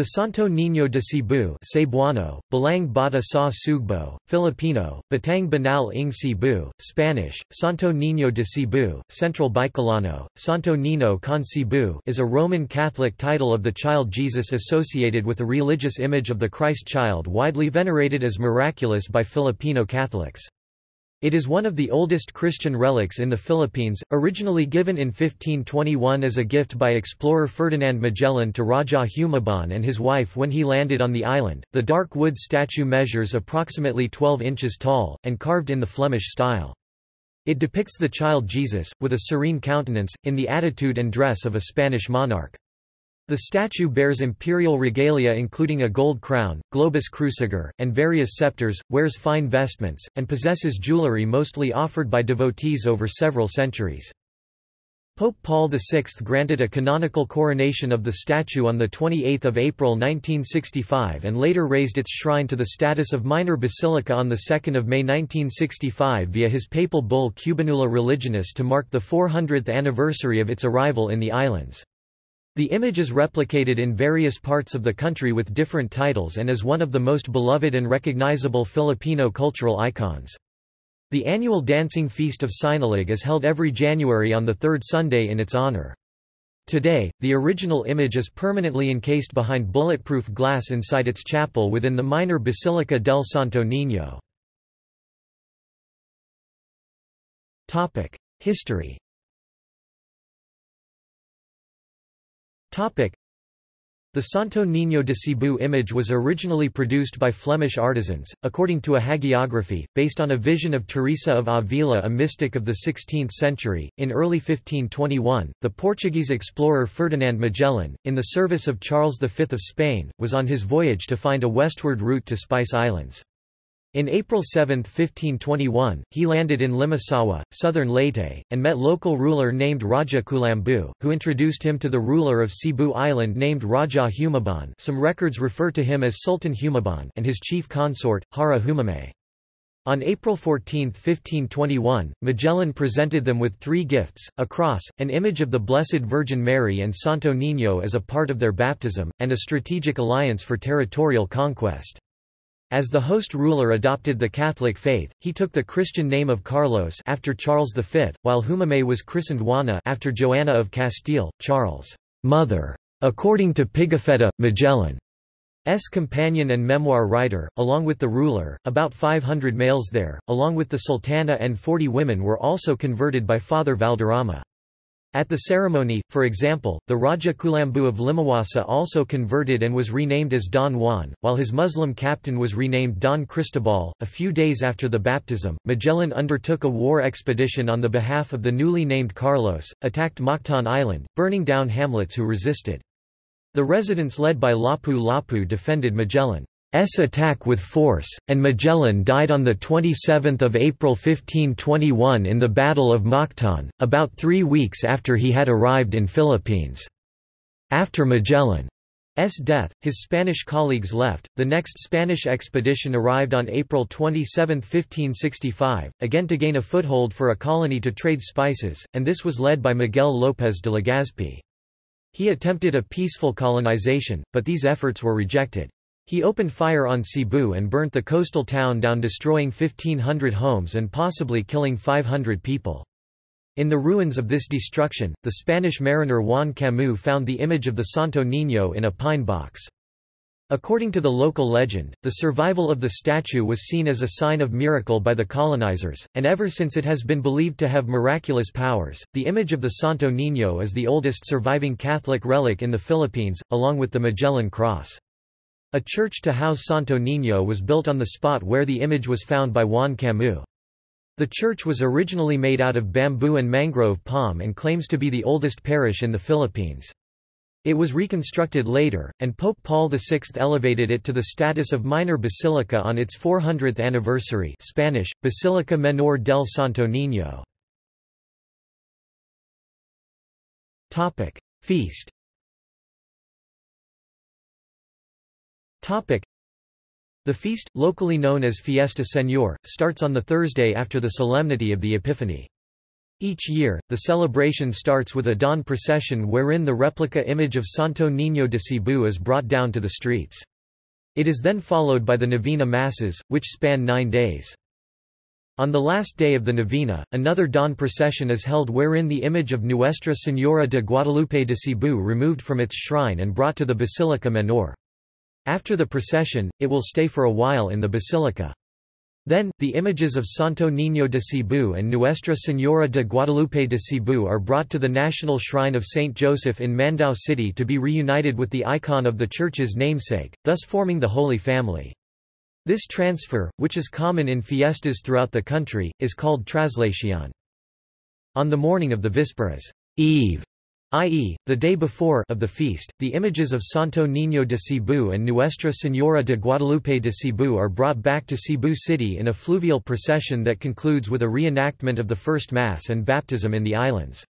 The Santo Niño de Cebu Cebuano, Balaang Bata sa Sugbo, Filipino, Batang Banal ng Cebu, Spanish, Santo Niño de Cebu, Central Bicolano, Santo Nino con Cebu is a Roman Catholic title of the child Jesus associated with a religious image of the Christ child widely venerated as miraculous by Filipino Catholics. It is one of the oldest Christian relics in the Philippines, originally given in 1521 as a gift by explorer Ferdinand Magellan to Raja Humabon and his wife when he landed on the island. The dark wood statue measures approximately 12 inches tall, and carved in the Flemish style. It depicts the child Jesus, with a serene countenance, in the attitude and dress of a Spanish monarch. The statue bears imperial regalia including a gold crown, globus cruciger, and various scepters, wears fine vestments, and possesses jewelry mostly offered by devotees over several centuries. Pope Paul VI granted a canonical coronation of the statue on 28 April 1965 and later raised its shrine to the status of minor basilica on 2 May 1965 via his papal bull Cubanula Religionis to mark the 400th anniversary of its arrival in the islands. The image is replicated in various parts of the country with different titles and is one of the most beloved and recognizable Filipino cultural icons. The annual dancing feast of Sinulog is held every January on the third Sunday in its honor. Today, the original image is permanently encased behind bulletproof glass inside its chapel within the minor Basilica del Santo Niño. History The Santo Niño de Cebu image was originally produced by Flemish artisans, according to a hagiography, based on a vision of Teresa of Avila a mystic of the 16th century. In early 1521, the Portuguese explorer Ferdinand Magellan, in the service of Charles V of Spain, was on his voyage to find a westward route to Spice Islands. In April 7, 1521, he landed in Limasawa, southern Leyte, and met local ruler named Raja Kulambu, who introduced him to the ruler of Cebu Island named Raja Humabon some records refer to him as Sultan Humabon and his chief consort, Hara Humame. On April 14, 1521, Magellan presented them with three gifts, a cross, an image of the Blessed Virgin Mary and Santo Niño as a part of their baptism, and a strategic alliance for territorial conquest. As the host ruler adopted the Catholic faith, he took the Christian name of Carlos after Charles V, while Humame was christened Juana after Joanna of Castile, Charles' mother. According to Pigafetta, Magellan's companion and memoir writer, along with the ruler, about 500 males there, along with the sultana and 40 women were also converted by Father Valderrama. At the ceremony, for example, the Raja Kulambu of Limasawa also converted and was renamed as Don Juan, while his Muslim captain was renamed Don Cristobal. A few days after the baptism, Magellan undertook a war expedition on the behalf of the newly named Carlos, attacked Mactan Island, burning down hamlets who resisted. The residents led by Lapu Lapu defended Magellan. S attack with force, and Magellan died on 27 April 1521 in the Battle of Mactan, about three weeks after he had arrived in Philippines. After Magellan's death, his Spanish colleagues left. The next Spanish expedition arrived on April 27, 1565, again to gain a foothold for a colony to trade spices, and this was led by Miguel López de Legazpi. He attempted a peaceful colonization, but these efforts were rejected. He opened fire on Cebu and burnt the coastal town down destroying 1,500 homes and possibly killing 500 people. In the ruins of this destruction, the Spanish mariner Juan Camus found the image of the Santo Niño in a pine box. According to the local legend, the survival of the statue was seen as a sign of miracle by the colonizers, and ever since it has been believed to have miraculous powers. The image of the Santo Niño is the oldest surviving Catholic relic in the Philippines, along with the Magellan Cross. A church to house Santo Niño was built on the spot where the image was found by Juan Camus. The church was originally made out of bamboo and mangrove palm and claims to be the oldest parish in the Philippines. It was reconstructed later, and Pope Paul VI elevated it to the status of minor basilica on its 400th anniversary Spanish, Basilica Menor del Santo Niño. Feast The feast, locally known as Fiesta Señor, starts on the Thursday after the Solemnity of the Epiphany. Each year, the celebration starts with a dawn procession wherein the replica image of Santo Niño de Cebu is brought down to the streets. It is then followed by the Novena Masses, which span nine days. On the last day of the novena, another dawn procession is held wherein the image of Nuestra Señora de Guadalupe de Cebu removed from its shrine and brought to the Basilica Menor. After the procession, it will stay for a while in the basilica. Then, the images of Santo Niño de Cebu and Nuestra Señora de Guadalupe de Cebu are brought to the National Shrine of St. Joseph in Mandaue City to be reunited with the icon of the church's namesake, thus forming the Holy Family. This transfer, which is common in fiestas throughout the country, is called traslación. On the morning of the Vísperas Eve, i.e., the day before of the feast, the images of Santo Niño de Cebu and Nuestra Señora de Guadalupe de Cebu are brought back to Cebu City in a fluvial procession that concludes with a reenactment of the First Mass and baptism in the islands.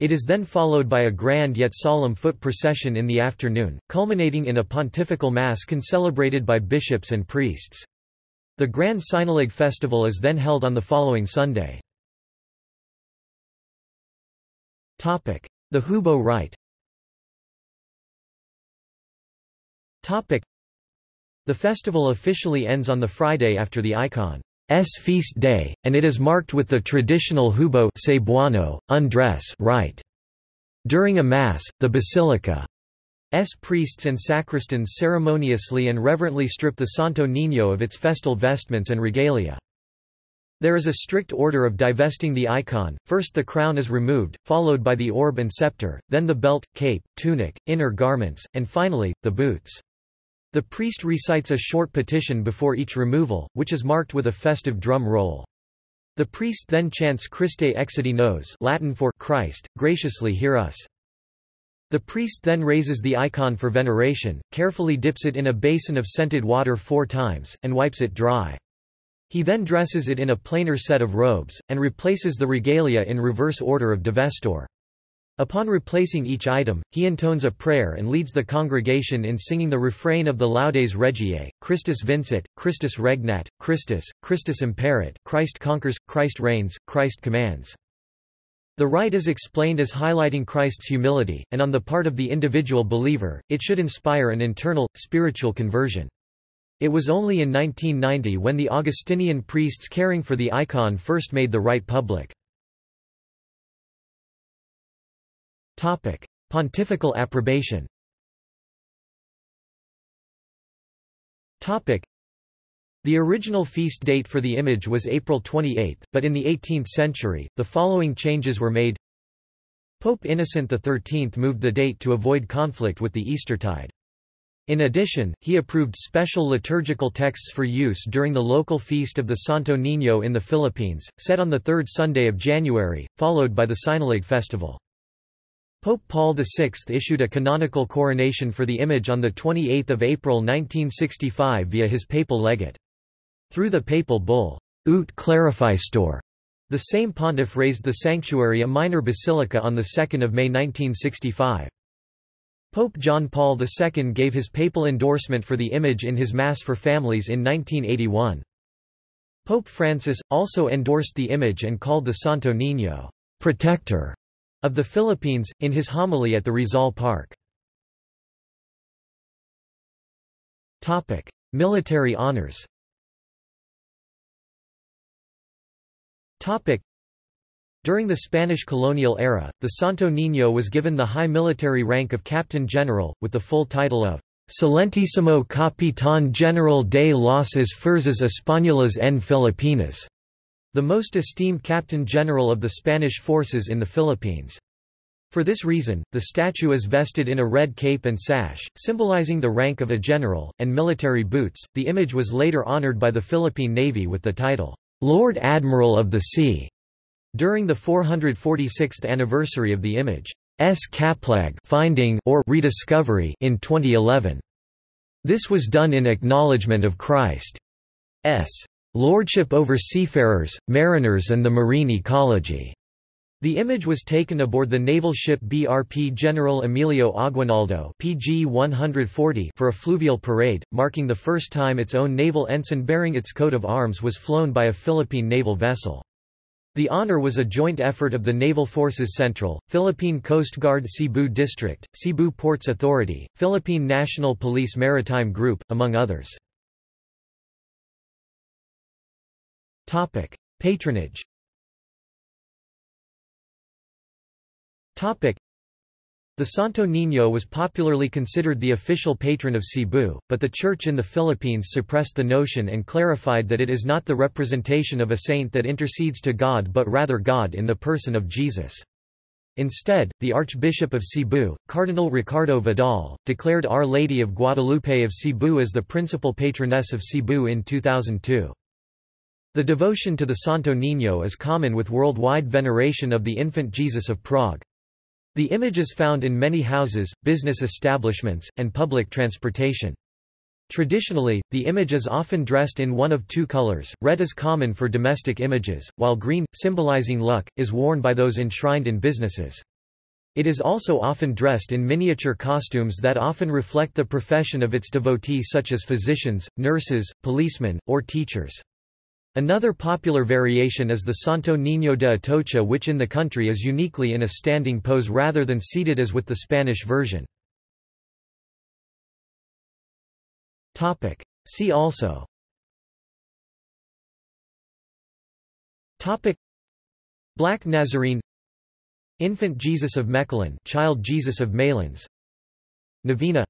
It is then followed by a grand yet solemn foot procession in the afternoon, culminating in a pontifical mass concelebrated by bishops and priests. The Grand Sinulog festival is then held on the following Sunday. The Hubo rite The festival officially ends on the Friday after the icon's feast day, and it is marked with the traditional Hubo cebuano, undress rite. During a Mass, the Basilica's priests and sacristans ceremoniously and reverently strip the Santo Niño of its festal vestments and regalia. There is a strict order of divesting the icon, first the crown is removed, followed by the orb and scepter, then the belt, cape, tunic, inner garments, and finally, the boots. The priest recites a short petition before each removal, which is marked with a festive drum roll. The priest then chants Christe exaudi nos Latin for Christ, graciously hear us. The priest then raises the icon for veneration, carefully dips it in a basin of scented water four times, and wipes it dry. He then dresses it in a plainer set of robes, and replaces the regalia in reverse order of divestor. Upon replacing each item, he intones a prayer and leads the congregation in singing the refrain of the Laudes Regiae, Christus vincit, Christus regnat, Christus, Christus imperat Christ conquers, Christ reigns, Christ commands. The rite is explained as highlighting Christ's humility, and on the part of the individual believer, it should inspire an internal, spiritual conversion. It was only in 1990 when the Augustinian priests caring for the icon first made the rite public. Pontifical approbation the original feast date for the image was April 28, but in the 18th century, the following changes were made. Pope Innocent XIII moved the date to avoid conflict with the Eastertide. In addition, he approved special liturgical texts for use during the local feast of the Santo Niño in the Philippines, set on the third Sunday of January, followed by the Sinulog festival. Pope Paul VI issued a canonical coronation for the image on 28 April 1965 via his papal legate. Through the papal bull, Ut Clarificetur, the same pontiff raised the sanctuary a minor basilica on 2 May 1965. Pope John Paul II gave his papal endorsement for the image in his Mass for Families in 1981. Pope Francis, also endorsed the image and called the Santo Niño, protector of the Philippines, in his homily at the Rizal Park. Military honors during the Spanish colonial era, the Santo Niño was given the high military rank of Captain General, with the full title of Excelentísimo Capitán General de las Fuerzas Españolas en Filipinas, the most esteemed Captain General of the Spanish forces in the Philippines. For this reason, the statue is vested in a red cape and sash, symbolizing the rank of a general, and military boots. The image was later honored by the Philippine Navy with the title, Lord Admiral of the Sea. During the 446th anniversary of the image's Kaplag finding or rediscovery in 2011. This was done in acknowledgement of Christ's lordship over seafarers, mariners and the marine ecology. The image was taken aboard the naval ship BRP General Emilio Aguinaldo PG 140 for a fluvial parade, marking the first time its own naval ensign bearing its coat of arms was flown by a Philippine naval vessel. The honor was a joint effort of the Naval Forces Central, Philippine Coast Guard Cebu District, Cebu Ports Authority, Philippine National Police Maritime Group, among others. Patronage the Santo Niño was popularly considered the official patron of Cebu, but the Church in the Philippines suppressed the notion and clarified that it is not the representation of a saint that intercedes to God but rather God in the person of Jesus. Instead, the Archbishop of Cebu, Cardinal Ricardo Vidal, declared Our Lady of Guadalupe of Cebu as the principal patroness of Cebu in 2002. The devotion to the Santo Niño is common with worldwide veneration of the infant Jesus of Prague. The image is found in many houses, business establishments, and public transportation. Traditionally, the image is often dressed in one of two colors, red is common for domestic images, while green, symbolizing luck, is worn by those enshrined in businesses. It is also often dressed in miniature costumes that often reflect the profession of its devotee such as physicians, nurses, policemen, or teachers. Another popular variation is the Santo Niño de Atocha which in the country is uniquely in a standing pose rather than seated as with the Spanish version. See also. Black Nazarene. Infant Jesus of Mechelen Child Jesus of Malines. Novena.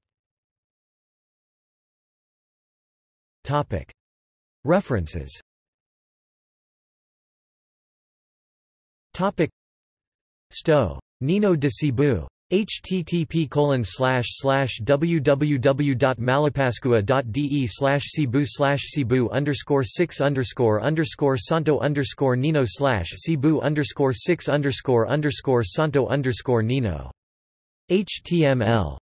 References Topic Sto. Nino de Cebu. http www.malapascua.de slash cebu slash cebu underscore six underscore underscore santo underscore nino slash cebu underscore six underscore underscore santo underscore nino html